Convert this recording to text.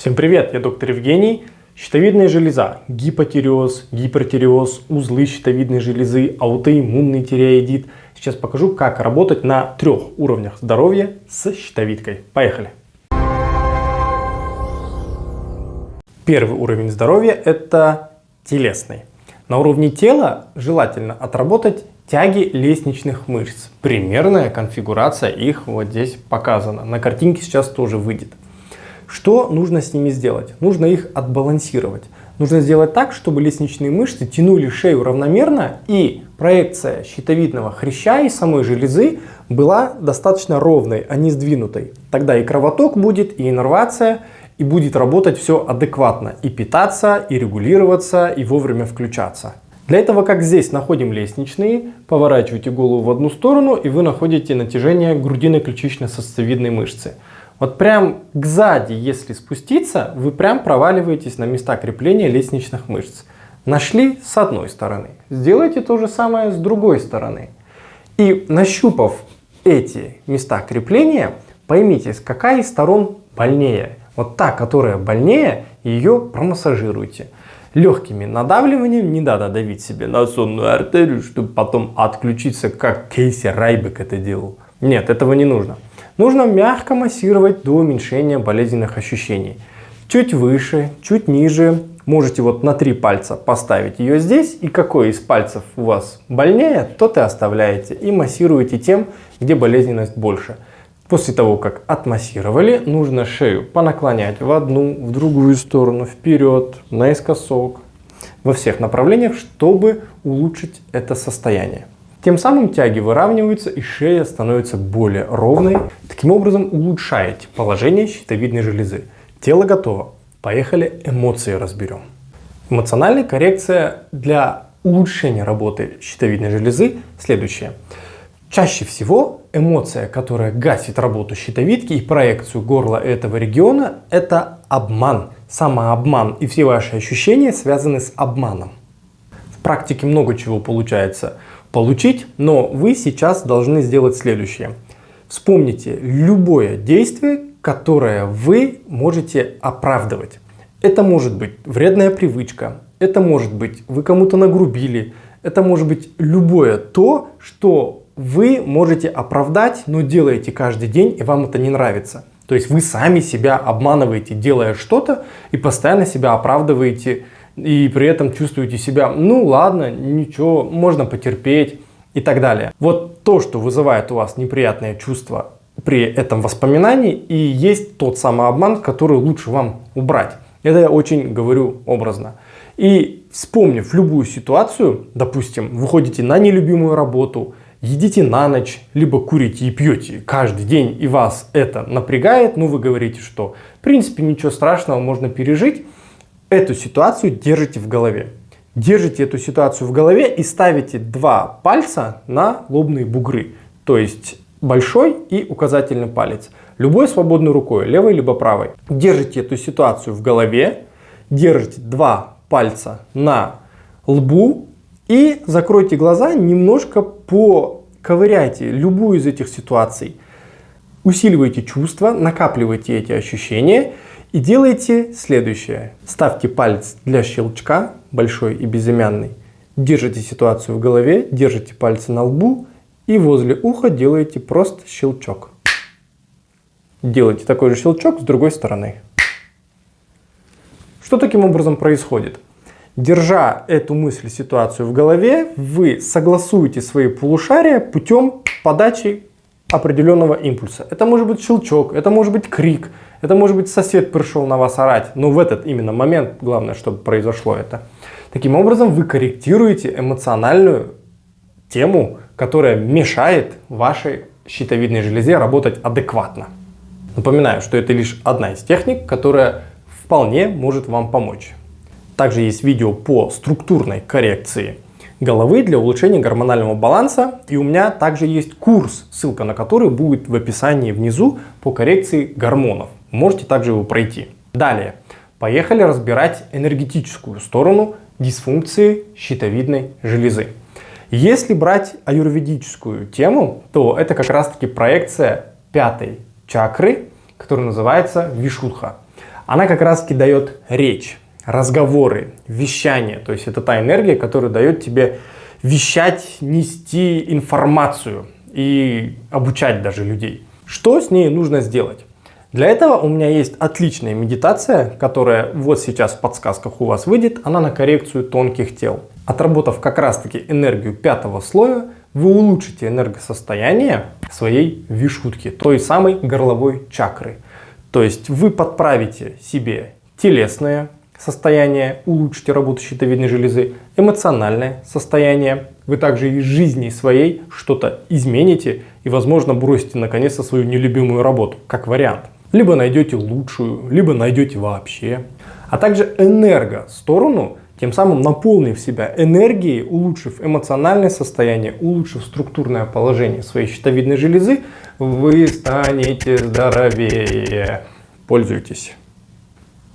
Всем привет, я доктор Евгений. Щитовидная железа, гипотиреоз, гипертиреоз, узлы щитовидной железы, аутоиммунный тиреоидит. Сейчас покажу, как работать на трех уровнях здоровья с щитовидкой. Поехали! Первый уровень здоровья – это телесный. На уровне тела желательно отработать тяги лестничных мышц. Примерная конфигурация их вот здесь показана. На картинке сейчас тоже выйдет. Что нужно с ними сделать? Нужно их отбалансировать. Нужно сделать так, чтобы лестничные мышцы тянули шею равномерно и проекция щитовидного хряща и самой железы была достаточно ровной, а не сдвинутой. Тогда и кровоток будет, и иннервация, и будет работать все адекватно. И питаться, и регулироваться, и вовремя включаться. Для этого, как здесь, находим лестничные, поворачиваете голову в одну сторону, и вы находите натяжение грудиной ключично-сосцевидной мышцы. Вот прям сзади, если спуститься, вы прям проваливаетесь на места крепления лестничных мышц. Нашли с одной стороны. Сделайте то же самое с другой стороны. И нащупав эти места крепления, поймите, какая из сторон больнее. Вот та, которая больнее, ее промассажируйте. Легкими надавливанием не надо давить себе на сонную артерию, чтобы потом отключиться, как Кейси Райбек это делал. Нет, этого не нужно. Нужно мягко массировать до уменьшения болезненных ощущений. Чуть выше, чуть ниже. Можете вот на три пальца поставить ее здесь. И какой из пальцев у вас больнее, тот и оставляете. И массируете тем, где болезненность больше. После того, как отмассировали, нужно шею понаклонять в одну, в другую сторону, вперед, наискосок, во всех направлениях, чтобы улучшить это состояние. Тем самым тяги выравниваются и шея становится более ровной. Таким образом улучшаете положение щитовидной железы. Тело готово. Поехали эмоции разберем. Эмоциональная коррекция для улучшения работы щитовидной железы следующая. Чаще всего эмоция, которая гасит работу щитовидки и проекцию горла этого региона, это обман, самообман. И все ваши ощущения связаны с обманом. В практике много чего получается получить, но вы сейчас должны сделать следующее. Вспомните любое действие, которое вы можете оправдывать. Это может быть вредная привычка, это может быть вы кому-то нагрубили, это может быть любое то, что вы можете оправдать, но делаете каждый день и вам это не нравится. То есть вы сами себя обманываете, делая что-то и постоянно себя оправдываете и при этом чувствуете себя, ну ладно, ничего, можно потерпеть и так далее. Вот то, что вызывает у вас неприятное чувство при этом воспоминании и есть тот самый обман, который лучше вам убрать. Это я очень говорю образно. И вспомнив любую ситуацию, допустим, вы ходите на нелюбимую работу, едите на ночь, либо курите и пьете каждый день, и вас это напрягает, ну вы говорите, что в принципе ничего страшного, можно пережить, эту ситуацию держите в голове. Держите эту ситуацию в голове и ставите два пальца на лобные бугры. То есть большой и указательный палец. Любой свободной рукой, левой либо правой. Держите эту ситуацию в голове, держите два пальца на лбу и закройте глаза, немножко поковыряйте любую из этих ситуаций. Усиливайте чувства, накапливайте эти ощущения и делайте следующее. Ставьте палец для щелчка, большой и безымянный. Держите ситуацию в голове, держите пальцы на лбу и возле уха делаете просто щелчок. Делайте такой же щелчок с другой стороны. Что таким образом происходит? Держа эту мысль, ситуацию в голове, вы согласуете свои полушария путем подачи определенного импульса. Это может быть щелчок, это может быть крик, это может быть сосед пришел на вас орать, но в этот именно момент главное, чтобы произошло это. Таким образом вы корректируете эмоциональную тему, которая мешает вашей щитовидной железе работать адекватно. Напоминаю, что это лишь одна из техник, которая вполне может вам помочь. Также есть видео по структурной коррекции головы для улучшения гормонального баланса. И у меня также есть курс, ссылка на который будет в описании внизу по коррекции гормонов. Можете также его пройти. Далее, поехали разбирать энергетическую сторону дисфункции щитовидной железы. Если брать аюрведическую тему, то это как раз таки проекция пятой чакры, которая называется Вишудха. Она как раз таки дает речь, разговоры, вещание. То есть это та энергия, которая дает тебе вещать, нести информацию и обучать даже людей. Что с ней нужно сделать? Для этого у меня есть отличная медитация, которая вот сейчас в подсказках у вас выйдет. Она на коррекцию тонких тел. Отработав как раз таки энергию пятого слоя, вы улучшите энергосостояние своей вишутки, той самой горловой чакры. То есть вы подправите себе телесное состояние, улучшите работу щитовидной железы, эмоциональное состояние. Вы также из жизни своей что-то измените и, возможно, бросите наконец-то свою нелюбимую работу, как вариант. Либо найдете лучшую, либо найдете вообще. А также энерго сторону тем самым наполнив себя энергией, улучшив эмоциональное состояние, улучшив структурное положение своей щитовидной железы, вы станете здоровее. Пользуйтесь.